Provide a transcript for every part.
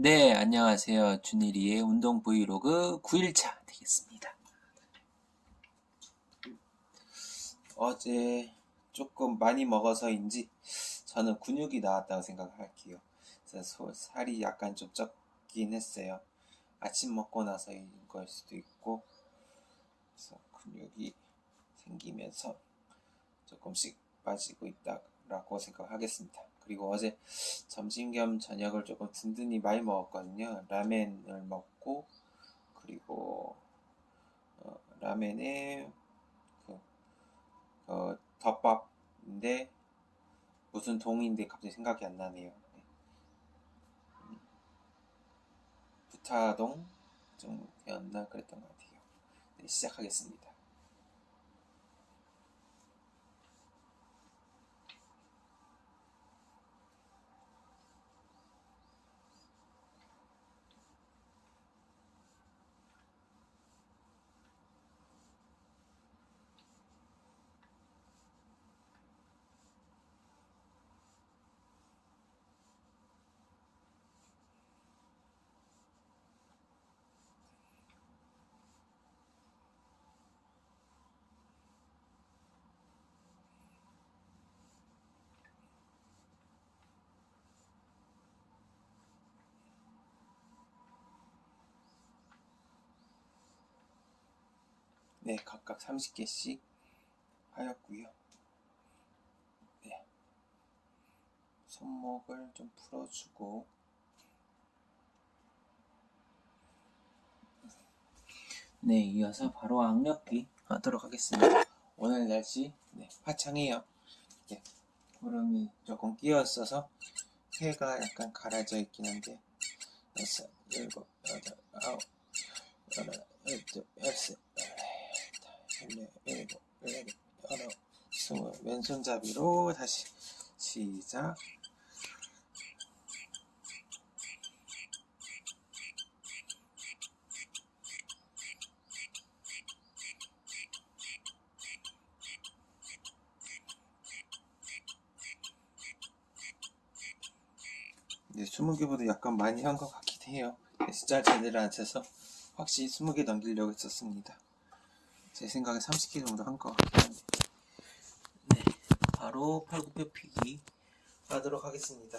네, 안녕하세요. 준일이의 운동 브이로그 9일차 되겠습니다. 어제 조금 많이 먹어서인지 저는 근육이 나왔다고 생각할게요. 그래서 살이 약간 좀 쪘긴 했어요. 아침 먹고 나서인 걸 수도 있고, 그래서 근육이 생기면서 조금씩 빠지고 있다라고 생각하겠습니다. 그리고 어제 점심 겸 저녁을 조금 든든히 많이 먹었거든요. 라멘을 먹고 그리고 어, 라멘에 그 어, 덮밥인데 무슨 동인데 갑자기 생각이 안 나네요. 네. 음, 부타동 정도였나 그랬던 것 같아요. 네, 시작하겠습니다. 네, 각각 30개씩 하였고요. 네. 손목을 좀 풀어주고 네, 이어서 바로 악력기 하도록 하겠습니다. 오늘 날씨 네, 화창해요. 네, 구름이 조금 끼었어서 해가 약간 가라져 있긴 한데 여섯, 일곱, 여덟, 아홉, 열한, 열둘, 열셋, 열넷, 일곱, 여덟, 열아홉, 스물 왼손잡이로 다시 시작 네, 20개보다 약간 많이 한 것 같긴 해요. 네, 숫자 제대로 안 쳐서 확실히 20개 넘기려고 했었습니다. 제 생각에 30개 정도 한 것 같긴 한데. 네, 바로 팔굽혀 피기 하도록 하겠습니다.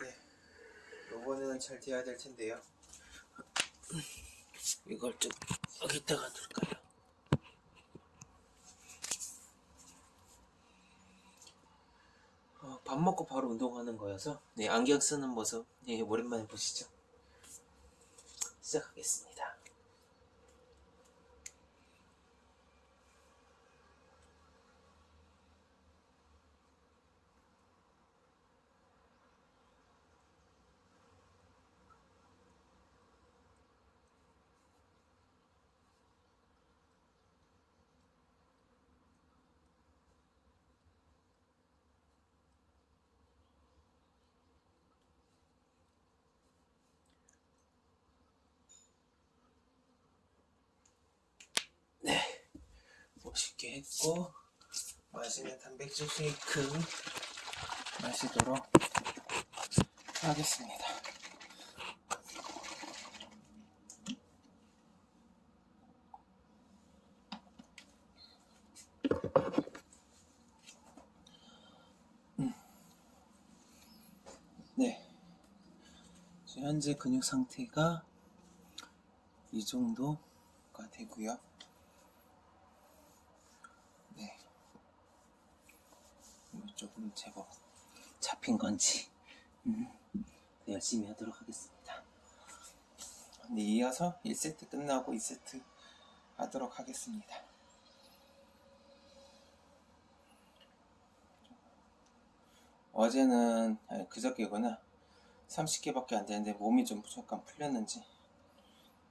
네, 요거는 잘 돼야 될 텐데요. 이걸 좀 여기다가 둘까요? 어, 밥 먹고 바로 운동하는 거여서 네, 안경 쓰는 모습 네, 오랜만에 보시죠. 시작하겠습니다. 멋있게 했고 마시면 단백질 쉐이크 마시도록 하겠습니다. 음. 네. 현재 근육 상태가 이 정도가 되고요. 네. 제법 잡힌 건지 음, 더 열심히 하도록 하겠습니다. 네, 이어서 1세트 끝나고 2세트 하도록 하겠습니다. 어제는 아니, 그저께구나 30개밖에 안 되는데 몸이 좀 잠깐 풀렸는지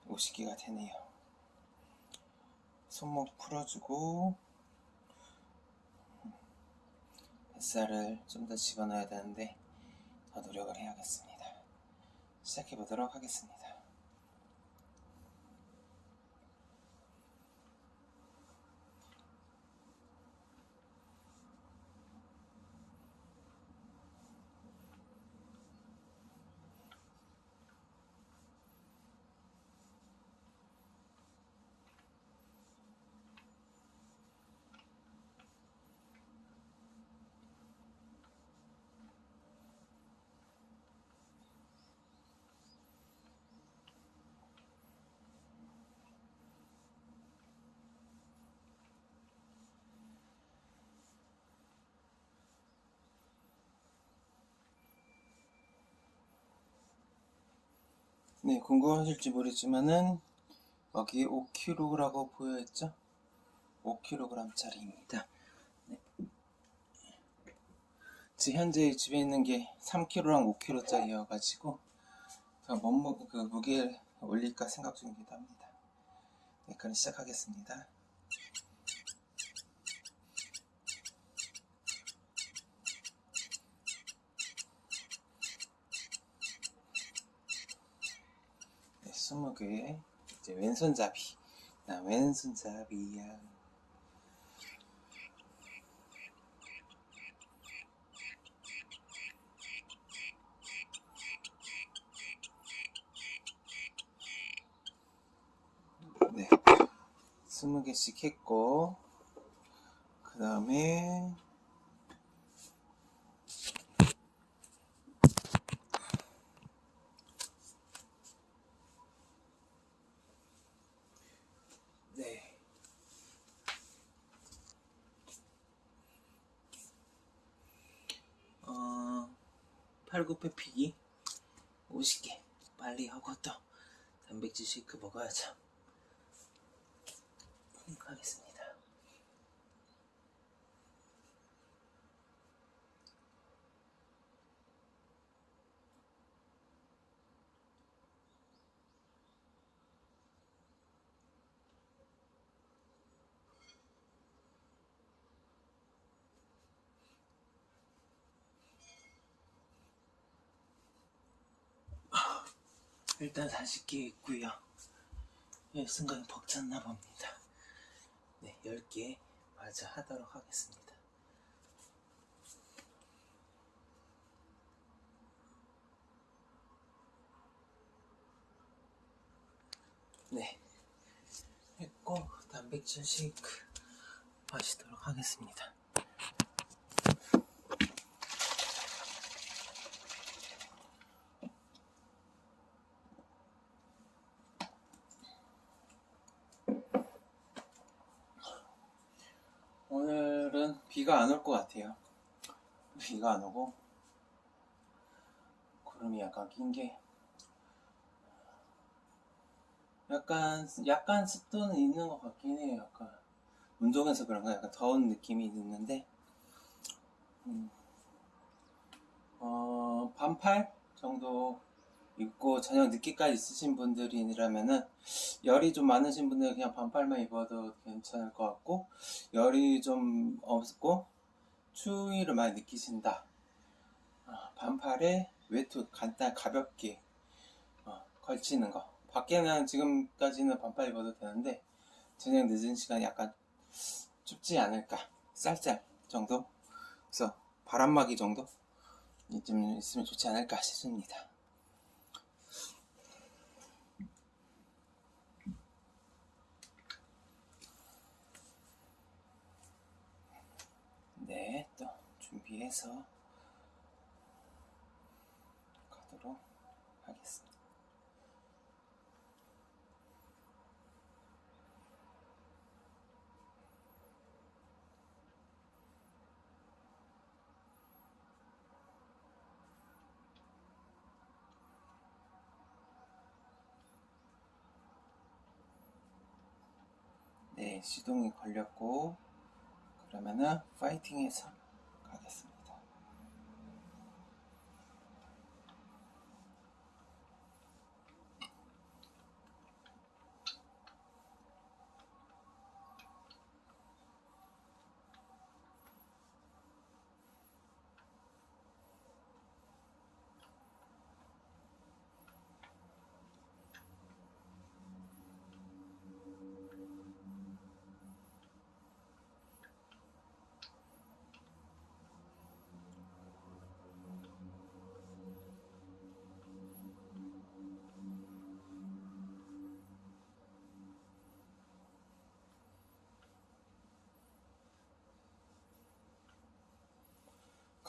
50개가 되네요. 손목 풀어주고 뱃살을 좀 더 집어넣어야 되는데 더 노력을 해야겠습니다. 시작해 보도록 하겠습니다. 네, 궁금하실지 모르지만은 여기 5kg라고 보여있죠? 5kg짜리입니다. 네. 지금 현재 집에 있는 게 3kg랑 5kg짜리여가지고 더 몸무 그 무게를 올릴까 생각 합니다. 네, 그럼 시작하겠습니다. 네, 20개. 이제 왼손잡이. 나 왼손잡이야. 네. 20개씩 했고 그 다음에 네. 어, 팔굽혀펴기 50개 빨리 하고 또 단백질 쉐이크 먹어야죠. 하겠습니다. 일단 40개 있고요. 예, 순간 벅찼나 봅니다. 네, 10개 마저 하도록 하겠습니다. 네, 했고 단백질 쉐이크 마시도록 하겠습니다. 오늘은 비가 안 올 것 같아요. 비가 안 오고 구름이 약간 낀 게 약간 약간 습도는 있는 것 같긴 해요. 약간 운동해서 그런가 약간 더운 느낌이 있는데 음, 어, 반팔 정도 입고 저녁 늦게까지 있으신 분들이라면은 열이 좀 많으신 분들은 그냥 반팔만 입어도 괜찮을 것 같고 열이 좀 없고 추위를 많이 느끼신다. 아, 반팔에 외투 간단 가볍게 어, 걸치는 거. 밖에는 지금까지는 반팔 입어도 되는데 저녁 늦은 시간 약간 춥지 않을까. 쌀쌀 정도? 그래서 바람막이 정도? 좀 있으면 좋지 않을까 싶습니다 네, 또 준비해서 가도록 하겠습니다. 네, 시동이 걸렸고 그러면은 파이팅해서 가겠습니다.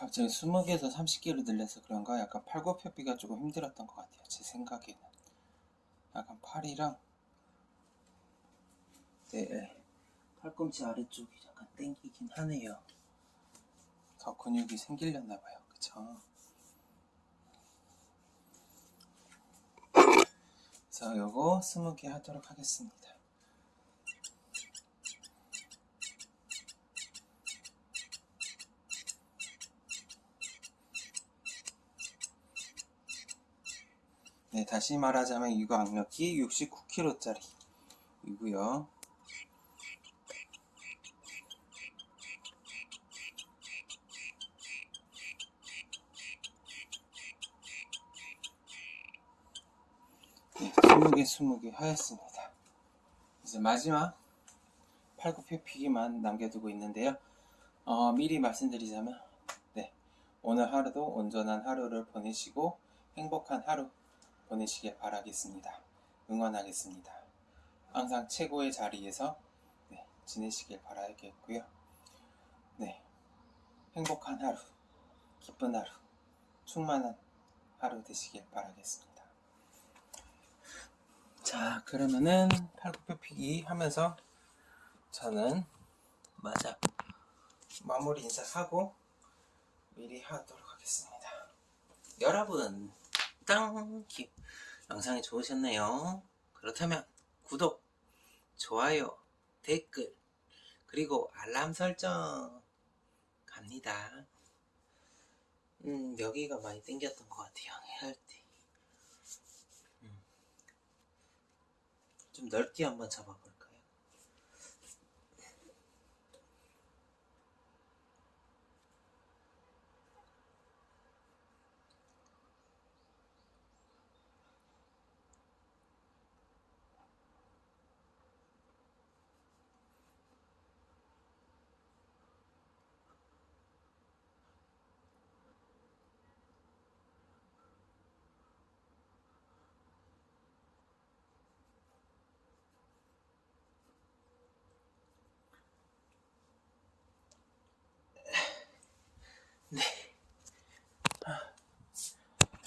갑자기 20개에서 30개로 늘려서 그런가 약간 팔굽혀펴기가 조금 힘들었던 것 같아요. 제 생각에는. 약간 팔이랑 네, 팔꿈치 아래쪽이 약간 땡기긴 하네요. 더 근육이 생기려나 봐요. 그쵸? 그래서 요거 20개 하도록 하겠습니다. 네, 다시 말하자면 이거 악력이 69kg짜리 이고요. 네, 20개, 20개 하였습니다. 이제 마지막 팔굽혀펴기만 남겨두고 있는데요. 어, 미리 말씀드리자면, 네, 오늘 하루도 온전한 하루를 보내시고 행복한 하루 보내시길 바라겠습니다. 응원하겠습니다. 항상 최고의 자리에서 네, 지내시길 바라겠고요. 네, 행복한 하루, 기쁜 하루, 충만한 하루 되시길 바라겠습니다. 자, 그러면은 팔굽혀 펴기 하면서 저는 맞아 마무리 인사하고 미리 하도록 하겠습니다. 여러분, 땅큐 영상이 좋으셨나요? 그렇다면 구독, 좋아요, 댓글 그리고 알람 설정 갑니다. 음, 여기가 많이 땡겼던 것 같아요. 할 때. 음. 좀 넓게 한번 잡아볼까요?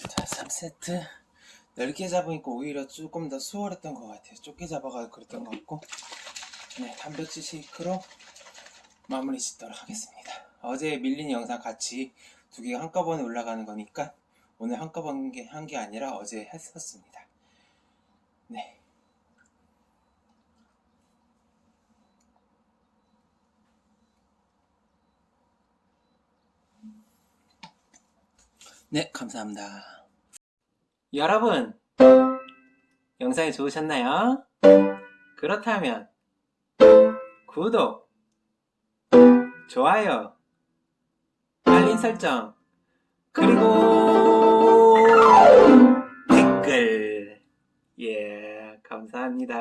자, 3 세트. 넓게 잡으니까 오히려 조금 더 수월했던 것 같아요. 좁게 잡아가지고 그랬던 것 같고. 네, 단백질 쉐이크로 마무리 짓도록 하겠습니다. 어제 밀린 영상 같이 두 개가 한꺼번에 올라가는 거니까 오늘 한꺼번에 한 게 아니라 어제 했었습니다. 네. 네, 감사합니다. 여러분, 영상이 좋으셨나요? 그렇다면 구독, 좋아요, 알림 설정, 그리고 댓글. 예, 감사합니다.